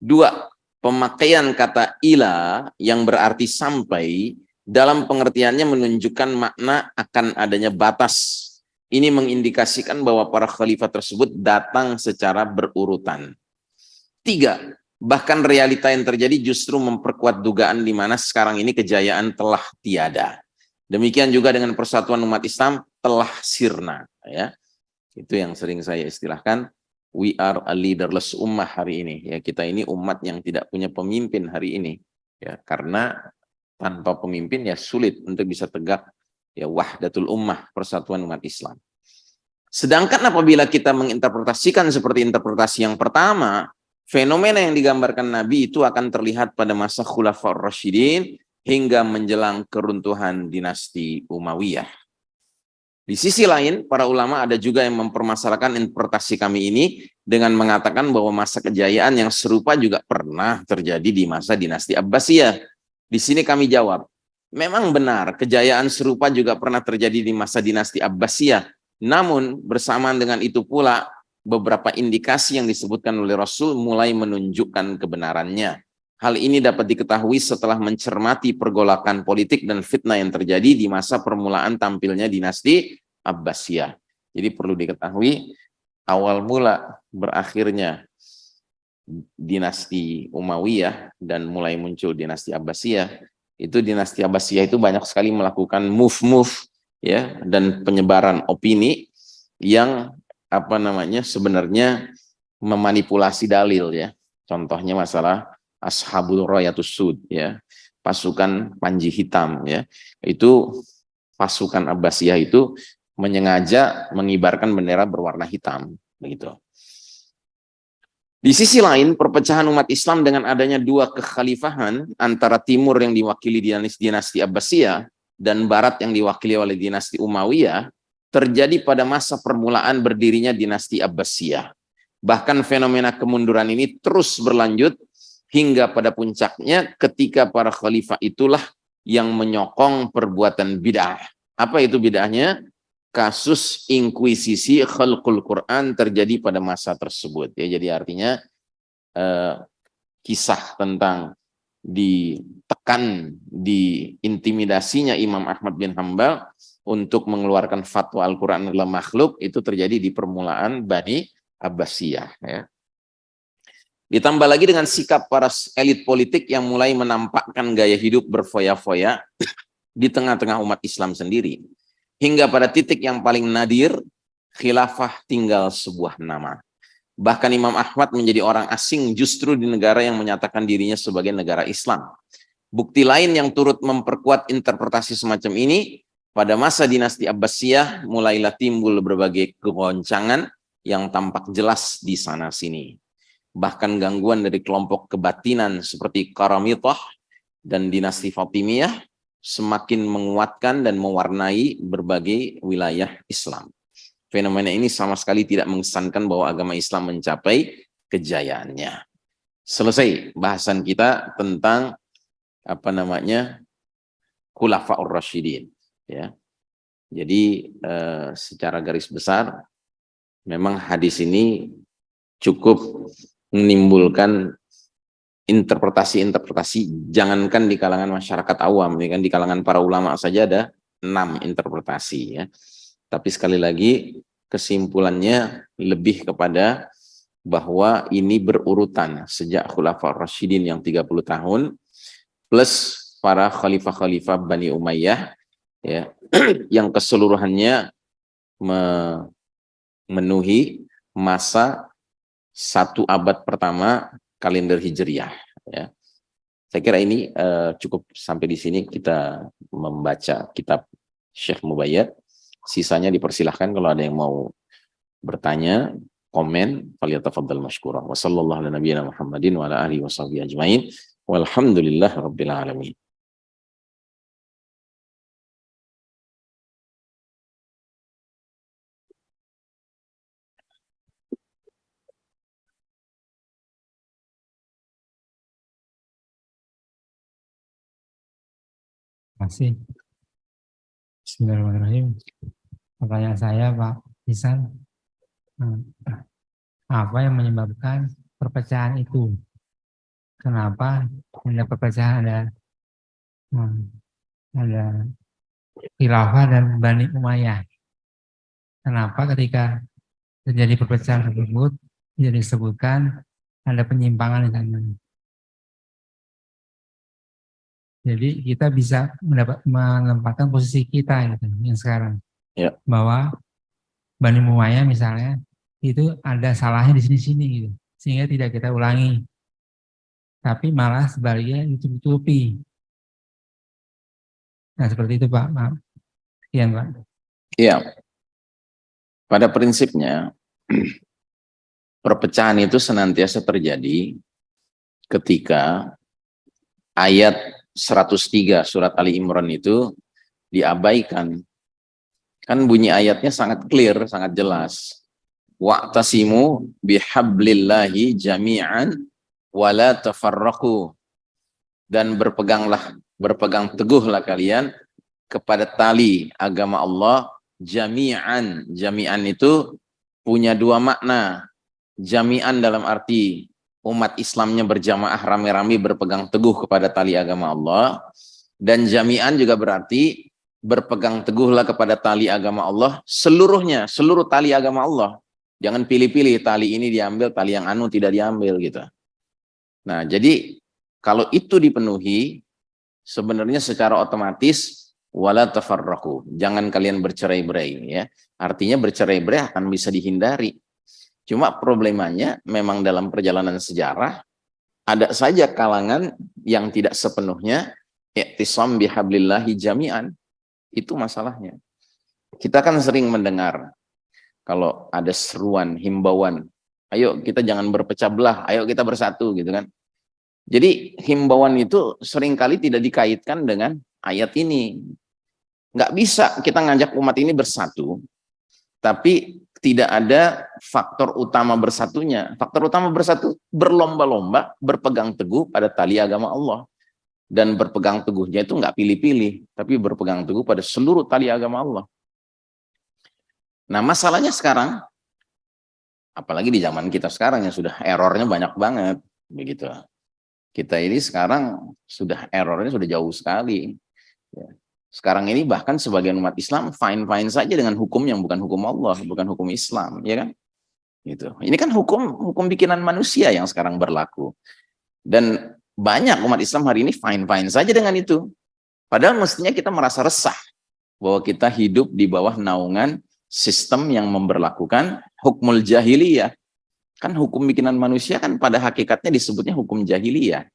Dua, pemakaian kata ila yang berarti sampai dalam pengertiannya menunjukkan makna akan adanya batas. Ini mengindikasikan bahwa para khalifah tersebut datang secara berurutan. Tiga, bahkan realita yang terjadi justru memperkuat dugaan di mana sekarang ini kejayaan telah tiada. Demikian juga dengan persatuan umat Islam telah sirna. ya Itu yang sering saya istilahkan, we are a leaderless ummah hari ini. ya Kita ini umat yang tidak punya pemimpin hari ini. ya Karena tanpa pemimpin ya sulit untuk bisa tegak ya wahdatul ummah, persatuan umat Islam. Sedangkan apabila kita menginterpretasikan seperti interpretasi yang pertama, fenomena yang digambarkan Nabi itu akan terlihat pada masa Khulafaur Rasyidin hingga menjelang keruntuhan dinasti Umayyah. Di sisi lain, para ulama ada juga yang mempermasalahkan interpretasi kami ini dengan mengatakan bahwa masa kejayaan yang serupa juga pernah terjadi di masa dinasti Abbasiyah. Di sini kami jawab, memang benar kejayaan serupa juga pernah terjadi di masa dinasti Abbasiyah. Namun bersamaan dengan itu pula beberapa indikasi yang disebutkan oleh Rasul mulai menunjukkan kebenarannya. Hal ini dapat diketahui setelah mencermati pergolakan politik dan fitnah yang terjadi di masa permulaan tampilnya dinasti Abbasiyah. Jadi perlu diketahui awal mula berakhirnya dinasti Umayyah dan mulai muncul dinasti Abbasiyah. Itu dinasti Abbasiyah itu banyak sekali melakukan move-move ya dan penyebaran opini yang apa namanya sebenarnya memanipulasi dalil ya. Contohnya masalah Ashabul Royatus Sud ya, pasukan Panji Hitam ya. Itu pasukan Abbasiyah itu menyengaja mengibarkan bendera berwarna hitam begitu. Di sisi lain, perpecahan umat Islam dengan adanya dua kekhalifahan antara timur yang diwakili dinasti Abbasiyah dan barat yang diwakili oleh dinasti Umayyah terjadi pada masa permulaan berdirinya dinasti Abbasiyah. Bahkan fenomena kemunduran ini terus berlanjut hingga pada puncaknya ketika para khalifah itulah yang menyokong perbuatan bid'ah. Apa itu bid'ahnya? Kasus inkuisisi khalqul Quran terjadi pada masa tersebut. Ya, jadi artinya eh, kisah tentang ditekan, diintimidasinya Imam Ahmad bin Hambal untuk mengeluarkan fatwa Al-Quran adalah makhluk itu terjadi di permulaan Bani Abbasiyah. Ya. Ditambah lagi dengan sikap para elit politik yang mulai menampakkan gaya hidup berfoya-foya di tengah-tengah umat Islam sendiri. Hingga pada titik yang paling nadir, khilafah tinggal sebuah nama. Bahkan Imam Ahmad menjadi orang asing justru di negara yang menyatakan dirinya sebagai negara Islam. Bukti lain yang turut memperkuat interpretasi semacam ini, pada masa dinasti Abbasiyah mulailah timbul berbagai kegoncangan yang tampak jelas di sana-sini. Bahkan gangguan dari kelompok kebatinan seperti Karamitah dan dinasti Fatimiyah semakin menguatkan dan mewarnai berbagai wilayah Islam. Fenomena ini sama sekali tidak mengesankan bahwa agama Islam mencapai kejayaannya. Selesai bahasan kita tentang apa namanya Khulafaur Rasyidin ya. Jadi eh, secara garis besar memang hadis ini cukup menimbulkan interpretasi-interpretasi jangankan di kalangan masyarakat awam ya kan? Di kalangan para ulama saja ada enam interpretasi ya. Tapi sekali lagi kesimpulannya lebih kepada bahwa ini berurutan sejak Khulafaur Rasyidin yang 30 tahun plus para khalifah-khalifah Bani Umayyah ya yang keseluruhannya memenuhi masa satu abad pertama kalender Hijriah. Ya. Saya kira ini uh, cukup sampai di sini kita membaca kitab Syekh Mubayyad. Sisanya dipersilahkan kalau ada yang mau bertanya, komen, faliyatafaddal mashkurah. Wassallallahu ala nabiyina Muhammadin wa wa. Walhamdulillah rabbil alamin. Kasih. Bismillahirrahmanirrahim. Pertanyaan saya Pak Isan, hmm, apa yang menyebabkan perpecahan itu? Kenapa ada perpecahan ada hmm, ada khilafah dan Bani Umayyah? Kenapa ketika terjadi perpecahan tersebut tidak disebutkan ada penyimpangan di sana? Jadi kita bisa mendapat menempatkan posisi kita gitu, yang sekarang. Ya. Bahwa Bani Muaya misalnya itu ada salahnya di sini-sini gitu. Sehingga tidak kita ulangi. Tapi malah sebaliknya ditutupi. Nah seperti itu Pak. Maaf. Sekian Pak. Iya. Pada prinsipnya perpecahan itu senantiasa terjadi ketika ayat 103 surat Ali Imran itu diabaikan. Kan bunyi ayatnya sangat clear, sangat jelas. Wa'tasimu bihablillahi jami'an wala tafarraqu. Dan berpeganglah, berpegang teguhlah kalian kepada tali agama Allah jami'an. Jami'an itu punya dua makna. Jami'an dalam arti umat Islamnya berjamaah rame-rame berpegang teguh kepada tali agama Allah dan jami'an juga berarti berpegang teguhlah kepada tali agama Allah seluruhnya, seluruh tali agama Allah. Jangan pilih-pilih tali ini diambil, tali yang anu tidak diambil gitu. Nah, jadi kalau itu dipenuhi sebenarnya secara otomatis wala tafarraqu. Jangan kalian bercerai-berai ya. Artinya bercerai-berai akan bisa dihindari Cuma problemanya memang dalam perjalanan sejarah ada saja kalangan yang tidak sepenuhnya i'tisam bihablillahi jami'an. Itu masalahnya. Kita kan sering mendengar kalau ada seruan, himbauan, ayo kita jangan berpecah belah, ayo kita bersatu gitu kan. Jadi himbauan itu sering kali tidak dikaitkan dengan ayat ini. Nggak bisa kita ngajak umat ini bersatu, tapi tidak ada faktor utama bersatunya. Faktor utama bersatu berlomba-lomba berpegang teguh pada tali agama Allah. Dan berpegang teguhnya itu nggak pilih-pilih, tapi berpegang teguh pada seluruh tali agama Allah. Nah masalahnya sekarang, apalagi di zaman kita sekarang yang sudah errornya banyak banget, begitu. Kita ini sekarang sudah errornya sudah jauh sekali. Sekarang ini bahkan sebagian umat Islam fine-fine saja dengan hukum yang bukan hukum Allah, bukan hukum Islam, ya kan? Gitu. Ini kan hukum hukum bikinan manusia yang sekarang berlaku. Dan banyak umat Islam hari ini fine-fine saja dengan itu. Padahal mestinya kita merasa resah bahwa kita hidup di bawah naungan sistem yang memberlakukan hukmul jahiliyah. Kan hukum bikinan manusia kan pada hakikatnya disebutnya hukum jahiliyah.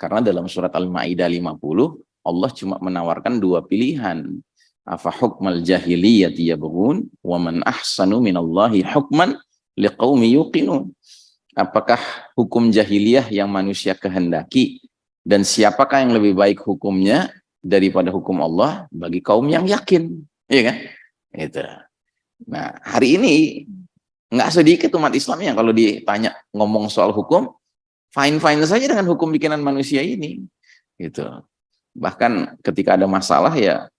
Karena dalam surat Al-Ma'idah 50, Allah cuma menawarkan dua pilihan. Afa hukmal jahiliyati yabghun wa man ahsanu minallahi hukman liqaumi yuqinun. Apakah hukum jahiliyah yang manusia kehendaki dan siapakah yang lebih baik hukumnya daripada hukum Allah bagi kaum yang yakin, iya kan? Itu. Nah, hari ini nggak sedikit umat Islam yang kalau ditanya ngomong soal hukum, fine-fine saja dengan hukum bikinan manusia ini. Gitu bahkan ketika ada masalah ya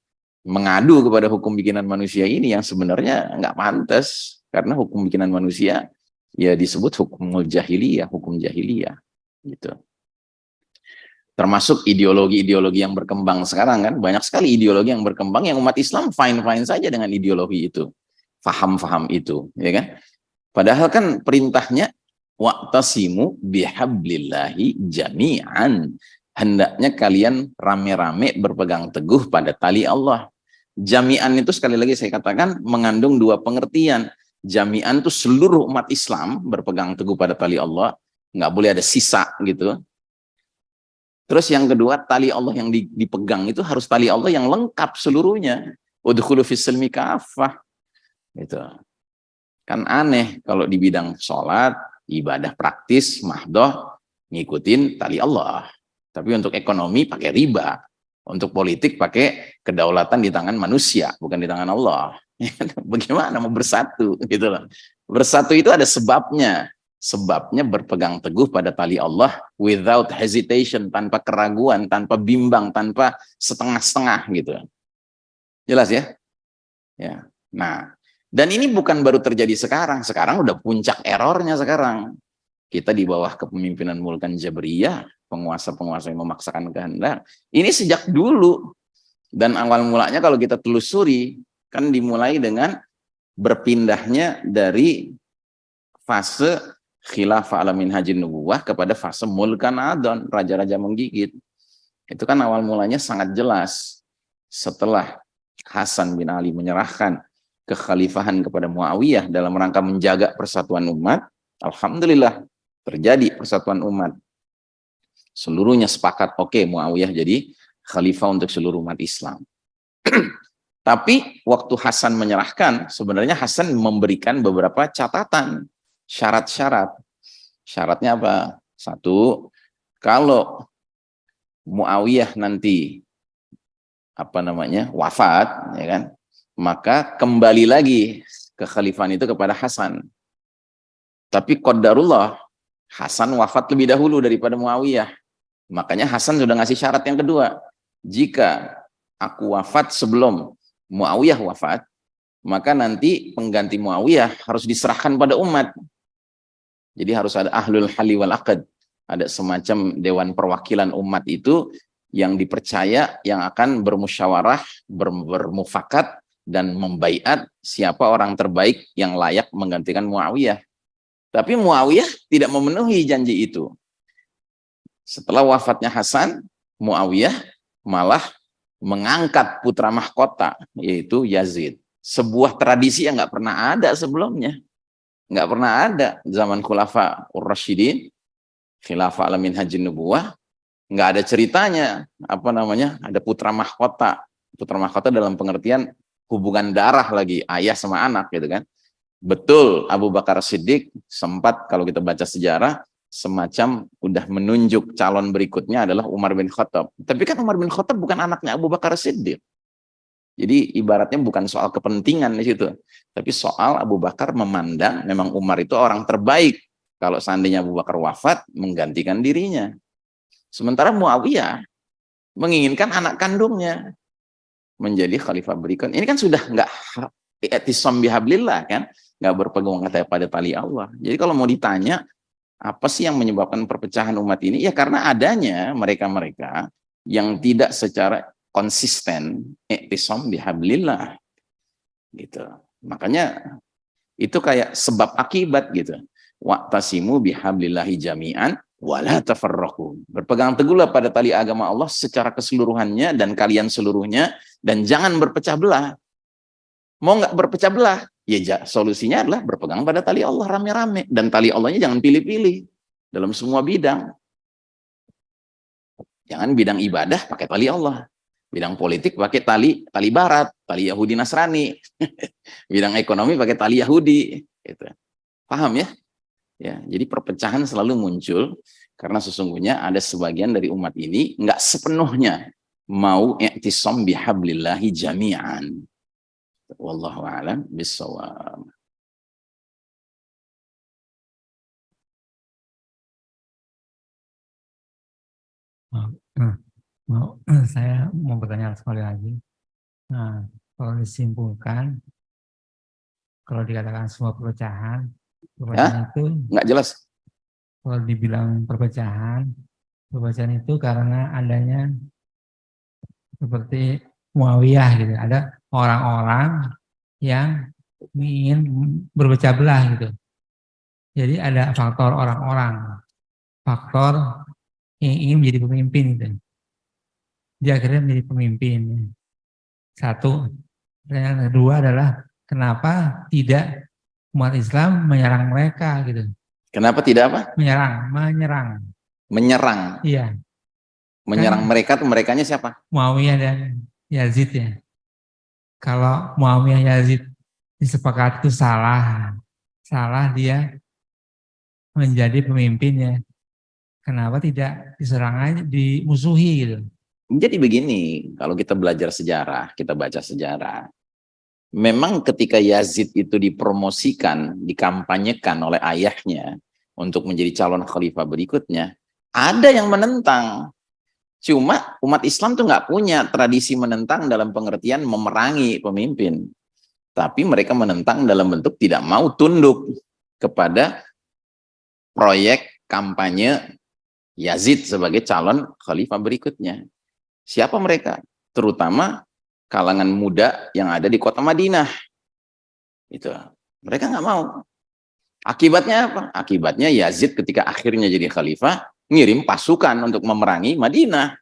mengadu kepada hukum bikinan manusia ini yang sebenarnya nggak pantas karena hukum bikinan manusia ya disebut hukum jahiliyah, hukum jahiliyah gitu. Termasuk ideologi-ideologi yang berkembang sekarang kan banyak sekali ideologi yang berkembang yang umat Islam fine-fine saja dengan ideologi itu, faham-faham itu, ya kan? Padahal kan perintahnya wa'tasimu bihablillahi jami'an hendaknya kalian rame-rame berpegang teguh pada tali Allah. Jami'an itu sekali lagi saya katakan mengandung dua pengertian. Jami'an itu seluruh umat Islam berpegang teguh pada tali Allah. Nggak boleh ada sisa gitu. Terus yang kedua, tali Allah yang dipegang itu harus tali Allah yang lengkap seluruhnya. Udhulu fisilmi kafah. Itu. Kan aneh kalau di bidang sholat, ibadah praktis, mahdoh, ngikutin tali Allah. Tapi untuk ekonomi pakai riba. Untuk politik pakai kedaulatan di tangan manusia, bukan di tangan Allah. Bagaimana mau bersatu gitu loh. Bersatu itu ada sebabnya. Sebabnya berpegang teguh pada tali Allah without hesitation, tanpa keraguan, tanpa bimbang, tanpa setengah-setengah gitu. Jelas ya? Ya. Nah, dan ini bukan baru terjadi sekarang. Sekarang udah puncak errornya sekarang. Kita di bawah kepemimpinan Mulkan Jabriyah penguasa-penguasa yang memaksakan kehendak. Ini sejak dulu. Dan awal mulanya kalau kita telusuri, kan dimulai dengan berpindahnya dari fase khilafah alamin haji nubuwah kepada fase mulkan adon, raja-raja menggigit. Itu kan awal mulanya sangat jelas. Setelah Hasan bin Ali menyerahkan kekhalifahan kepada Muawiyah dalam rangka menjaga persatuan umat, Alhamdulillah terjadi persatuan umat seluruhnya sepakat oke okay, Muawiyah jadi khalifah untuk seluruh umat Islam. Tapi waktu Hasan menyerahkan, sebenarnya Hasan memberikan beberapa catatan, syarat-syarat. Syaratnya apa? Satu, kalau Muawiyah nanti apa namanya wafat, ya kan, maka kembali lagi kekhalifahan itu kepada Hasan. Tapi qadarullah Hasan wafat lebih dahulu daripada Muawiyah. Makanya Hasan sudah ngasih syarat yang kedua. Jika aku wafat sebelum Muawiyah wafat, maka nanti pengganti Muawiyah harus diserahkan pada umat. Jadi harus ada ahlul hali wal akad. Ada semacam dewan perwakilan umat itu yang dipercaya yang akan bermusyawarah, ber, bermufakat dan membaiat siapa orang terbaik yang layak menggantikan Muawiyah. Tapi Muawiyah tidak memenuhi janji itu. Setelah wafatnya Hasan, Muawiyah malah mengangkat putra mahkota, yaitu Yazid. Sebuah tradisi yang nggak pernah ada sebelumnya. nggak pernah ada zaman khulafa ur-rasyidin khilafah alamin haji nubuwah nggak ada ceritanya apa namanya ada putra mahkota putra mahkota dalam pengertian hubungan darah lagi ayah sama anak gitu kan betul Abu Bakar Siddiq sempat kalau kita baca sejarah semacam udah menunjuk calon berikutnya adalah Umar bin Khattab. Tapi kan Umar bin Khattab bukan anaknya Abu Bakar Siddiq. Jadi ibaratnya bukan soal kepentingan di situ. Tapi soal Abu Bakar memandang memang Umar itu orang terbaik kalau seandainya Abu Bakar wafat menggantikan dirinya. Sementara Muawiyah menginginkan anak kandungnya menjadi khalifah berikut. Ini kan sudah nggak etisam bihablillah kan, nggak berpegang kata pada tali Allah. Jadi kalau mau ditanya apa sih yang menyebabkan perpecahan umat ini? Ya karena adanya mereka-mereka yang tidak secara konsisten etisam bihablillah gitu. Makanya itu kayak sebab akibat gitu. Waqtasimu bihablillahi jami'an wala tafarraqu. Berpegang teguhlah pada tali agama Allah secara keseluruhannya dan kalian seluruhnya dan jangan berpecah belah. Mau nggak berpecah belah? Ya solusinya adalah berpegang pada tali Allah rame-rame dan tali Allahnya jangan pilih-pilih dalam semua bidang. Jangan bidang ibadah pakai tali Allah. Bidang politik pakai tali tali barat, tali Yahudi Nasrani. bidang ekonomi pakai tali Yahudi gitu. Paham ya? Ya, jadi perpecahan selalu muncul karena sesungguhnya ada sebagian dari umat ini nggak sepenuhnya mau i'tisam bihablillahi jami'an. Wallahu a'lam bissawab. Mau, saya mau bertanya sekali lagi. Nah, kalau disimpulkan, kalau dikatakan semua perpecahan, Ya? itu nggak jelas. Kalau dibilang perpecahan, perpecahan itu karena adanya seperti Muawiyah gitu. Ada orang-orang yang ingin berpecah belah gitu. Jadi ada faktor orang-orang, faktor yang ingin menjadi pemimpin gitu. Dia akhirnya menjadi pemimpin. Satu. Yang kedua adalah kenapa tidak umat Islam menyerang mereka gitu. Kenapa tidak apa? Menyerang, menyerang. Menyerang. Iya. Menyerang kan, mereka tuh merekanya siapa? Muawiyah dan Yazid ya. Kalau Muawiyah Yazid disepakati itu salah. Salah dia menjadi pemimpinnya. Kenapa tidak diserang aja, dimusuhi gitu. Jadi begini, kalau kita belajar sejarah, kita baca sejarah, memang ketika Yazid itu dipromosikan, dikampanyekan oleh ayahnya untuk menjadi calon khalifah berikutnya, ada yang menentang. Cuma umat Islam tuh nggak punya tradisi menentang dalam pengertian memerangi pemimpin. Tapi mereka menentang dalam bentuk tidak mau tunduk kepada proyek kampanye Yazid sebagai calon khalifah berikutnya. Siapa mereka? Terutama kalangan muda yang ada di kota Madinah. Itu. Mereka nggak mau. Akibatnya apa? Akibatnya Yazid ketika akhirnya jadi khalifah, ngirim pasukan untuk memerangi Madinah.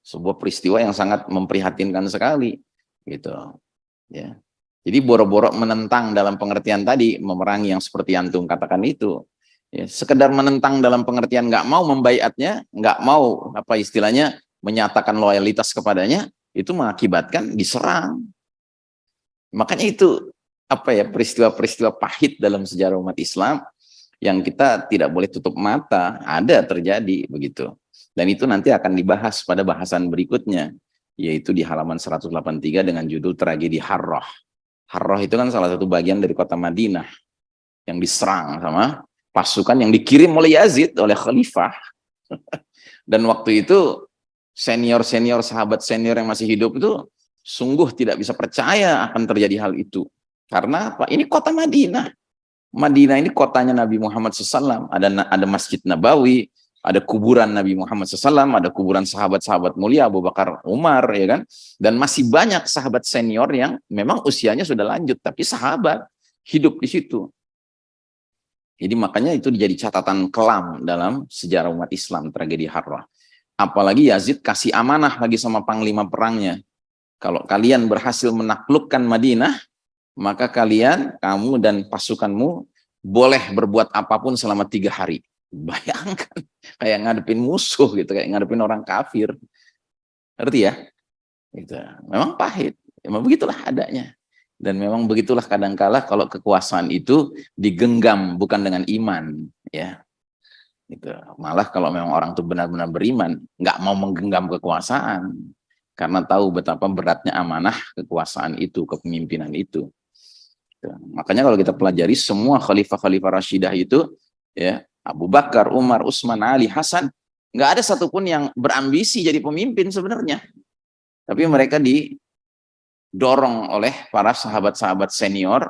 Sebuah peristiwa yang sangat memprihatinkan sekali. Gitu. Ya. Jadi boro-boro menentang dalam pengertian tadi, memerangi yang seperti antum katakan itu. Ya, sekedar menentang dalam pengertian nggak mau membayatnya, nggak mau apa istilahnya menyatakan loyalitas kepadanya, itu mengakibatkan diserang. Makanya itu apa ya peristiwa-peristiwa pahit dalam sejarah umat Islam yang kita tidak boleh tutup mata, ada terjadi begitu. Dan itu nanti akan dibahas pada bahasan berikutnya, yaitu di halaman 183 dengan judul tragedi Harroh. Harroh itu kan salah satu bagian dari kota Madinah yang diserang sama pasukan yang dikirim oleh Yazid, oleh khalifah. Dan waktu itu senior-senior sahabat senior yang masih hidup itu sungguh tidak bisa percaya akan terjadi hal itu. Karena apa? Ini kota Madinah. Madinah ini kotanya Nabi Muhammad SAW. Ada ada Masjid Nabawi, ada kuburan Nabi Muhammad SAW, ada kuburan sahabat-sahabat mulia Abu Bakar Umar, ya kan? Dan masih banyak sahabat senior yang memang usianya sudah lanjut, tapi sahabat hidup di situ. Jadi makanya itu menjadi catatan kelam dalam sejarah umat Islam, tragedi Harrah. Apalagi Yazid kasih amanah lagi sama panglima perangnya. Kalau kalian berhasil menaklukkan Madinah, maka kalian, kamu dan pasukanmu boleh berbuat apa pun selama tiga hari. Bayangkan, kayak ngadepin musuh gitu, kayak ngadepin orang kafir. Ngerti ya? Gitu. Memang pahit, memang begitulah adanya. Dan memang begitulah kadangkala kalau kekuasaan itu digenggam bukan dengan iman, ya. Gitu. Malah kalau memang orang itu benar-benar beriman, nggak mau menggenggam kekuasaan, karena tahu betapa beratnya amanah kekuasaan itu, kepemimpinan itu. Ya, makanya kalau kita pelajari semua khalifah-khalifah Rashidah itu, ya Abu Bakar, Umar, Utsman, Ali, Hasan, nggak ada satupun yang berambisi jadi pemimpin sebenarnya. Tapi mereka didorong oleh para sahabat-sahabat senior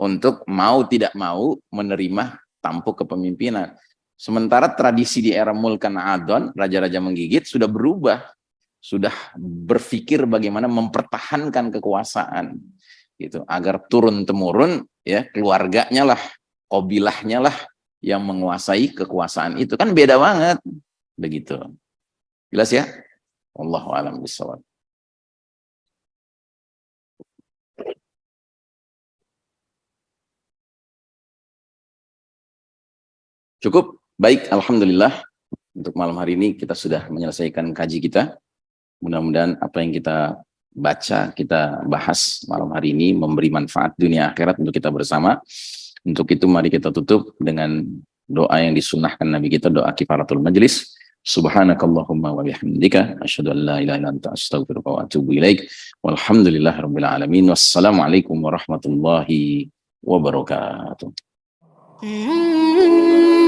untuk mau tidak mau menerima tampuk kepemimpinan. Sementara tradisi di era Mulkan Adon, raja-raja menggigit, sudah berubah. Sudah berpikir bagaimana mempertahankan kekuasaan gitu. Agar turun temurun ya keluarganya lah kobilahnya lah yang menguasai kekuasaan itu. Kan beda banget. Begitu. Jelas ya? Allah alam bisawab cukup? Baik alhamdulillah. Untuk malam hari ini kita sudah menyelesaikan kaji kita. Mudah-mudahan apa yang kita baca, kita bahas malam hari ini memberi manfaat dunia akhirat untuk kita bersama. Untuk itu mari kita tutup dengan doa yang disunahkan Nabi kita, doa kifaratul majlis. Subhanakallahumma wa bihamdika asyhadu an la ilaha illa anta astaghfiruka wa atubu ilaik. Walhamdulillahirabbil alamin. Wassalamualaikum warahmatullahi wabarakatuh. Mm -hmm.